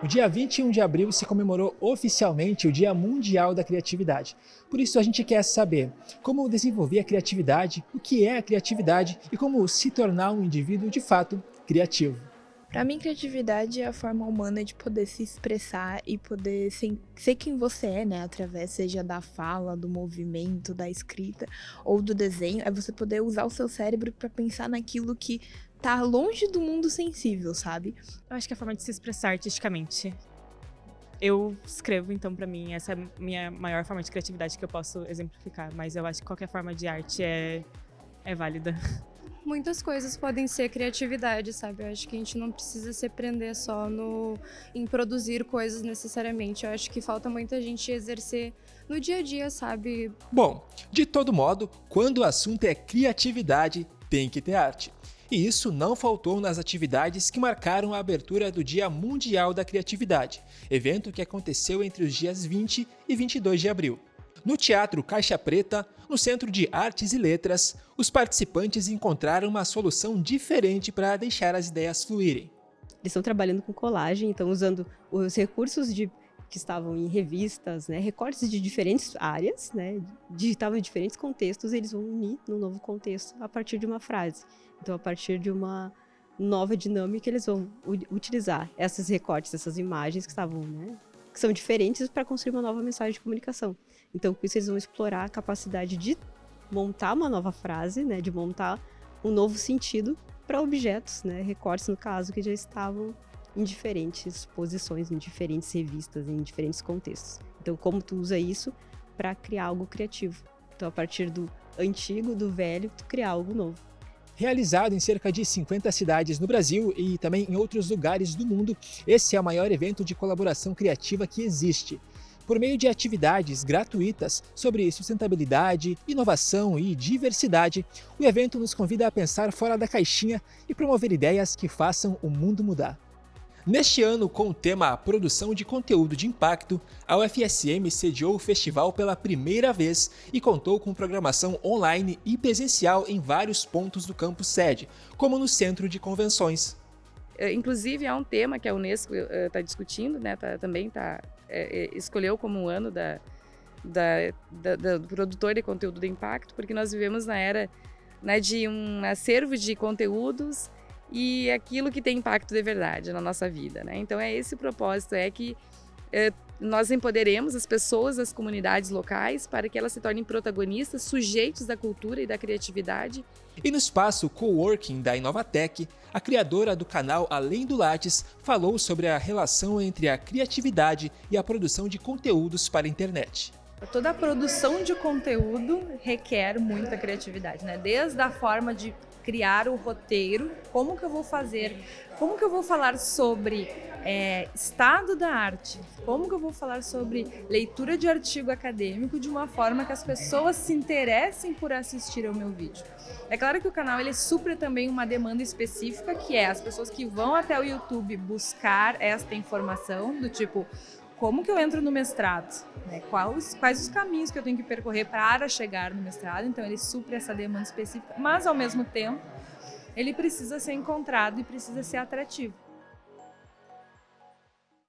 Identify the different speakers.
Speaker 1: No dia 21 de abril se comemorou oficialmente o Dia Mundial da Criatividade. Por isso a gente quer saber como desenvolver a criatividade, o que é a criatividade e como se tornar um indivíduo de fato criativo.
Speaker 2: Para mim, criatividade é a forma humana de poder se expressar e poder ser, ser, quem você é, né? Através, seja da fala, do movimento, da escrita ou do desenho. É você poder usar o seu cérebro para pensar naquilo que tá longe do mundo sensível, sabe?
Speaker 3: Eu acho que é a forma de se expressar artisticamente. Eu escrevo, então, para mim, essa é a minha maior forma de criatividade que eu posso exemplificar. Mas eu acho que qualquer forma de arte é, é válida.
Speaker 4: Muitas coisas podem ser criatividade, sabe? Eu acho que a gente não precisa se prender só no, em produzir coisas necessariamente. Eu acho que falta muita gente exercer no dia a dia, sabe?
Speaker 1: Bom, de todo modo, quando o assunto é criatividade, tem que ter arte. E isso não faltou nas atividades que marcaram a abertura do Dia Mundial da Criatividade, evento que aconteceu entre os dias 20 e 22 de abril. No Teatro Caixa Preta, no Centro de Artes e Letras, os participantes encontraram uma solução diferente para deixar as ideias fluírem.
Speaker 5: Eles estão trabalhando com colagem, estão usando os recursos de, que estavam em revistas, né, recortes de diferentes áreas, né, digitavam em diferentes contextos, eles vão unir no novo contexto a partir de uma frase. Então, a partir de uma nova dinâmica, eles vão utilizar esses recortes, essas imagens que estavam, né, que são diferentes para construir uma nova mensagem de comunicação. Então, com isso, eles vão explorar a capacidade de montar uma nova frase, né, de montar um novo sentido para objetos, né, recortes, no caso, que já estavam em diferentes posições, em diferentes revistas, em diferentes contextos. Então, como tu usa isso para criar algo criativo? Então, a partir do antigo, do velho, tu criar algo novo.
Speaker 1: Realizado em cerca de 50 cidades no Brasil e também em outros lugares do mundo, esse é o maior evento de colaboração criativa que existe. Por meio de atividades gratuitas sobre sustentabilidade, inovação e diversidade, o evento nos convida a pensar fora da caixinha e promover ideias que façam o mundo mudar. Neste ano, com o tema Produção de Conteúdo de Impacto, a UFSM sediou o festival pela primeira vez e contou com programação online e presencial em vários pontos do campus sede, como no Centro de Convenções.
Speaker 6: É, inclusive, é um tema que a Unesco está uh, discutindo, né, tá, também tá, é, escolheu como um ano da, da, da, da, do produtor de conteúdo de impacto, porque nós vivemos na era né, de um acervo de conteúdos e aquilo que tem impacto de verdade na nossa vida. Né? Então é esse o propósito, é que é, nós empoderemos as pessoas, as comunidades locais, para que elas se tornem protagonistas, sujeitos da cultura e da criatividade.
Speaker 1: E no espaço Coworking da Inovatec, a criadora do canal Além do Lattes falou sobre a relação entre a criatividade e a produção de conteúdos para a internet.
Speaker 7: Toda a produção de conteúdo requer muita criatividade, né? Desde a forma de criar o roteiro, como que eu vou fazer, como que eu vou falar sobre é, estado da arte, como que eu vou falar sobre leitura de artigo acadêmico de uma forma que as pessoas se interessem por assistir ao meu vídeo. É claro que o canal ele supre também uma demanda específica, que é as pessoas que vão até o YouTube buscar esta informação, do tipo, como que eu entro no mestrado, né? quais, quais os caminhos que eu tenho que percorrer para chegar no mestrado, então ele supre essa demanda específica, mas ao mesmo tempo ele precisa ser encontrado e precisa ser atrativo.